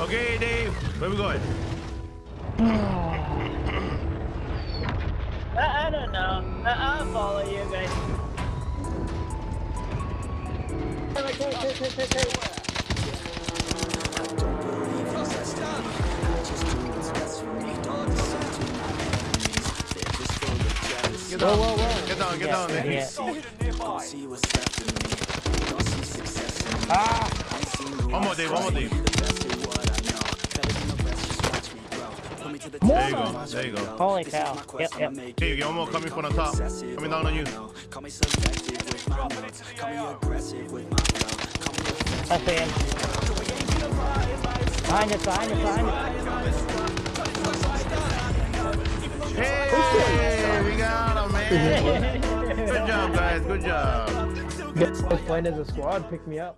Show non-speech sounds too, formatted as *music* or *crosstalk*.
Okay, Dave. Where we going? *sighs* I, I don't know. I, I'll follow you guys. Get Whoa, down. whoa, whoa. Get down, get Yeah, down, Dave. yeah. One more, Dave. One more, Dave. There you go. There you go. Holy cow. Yep, yep. Dave, get one more coming from the top. Coming down on you. I see him. Behind us, behind us, behind us. Hey, we got him, man. *laughs* Good job, guys. Good job. Guys playing as a squad, pick me up.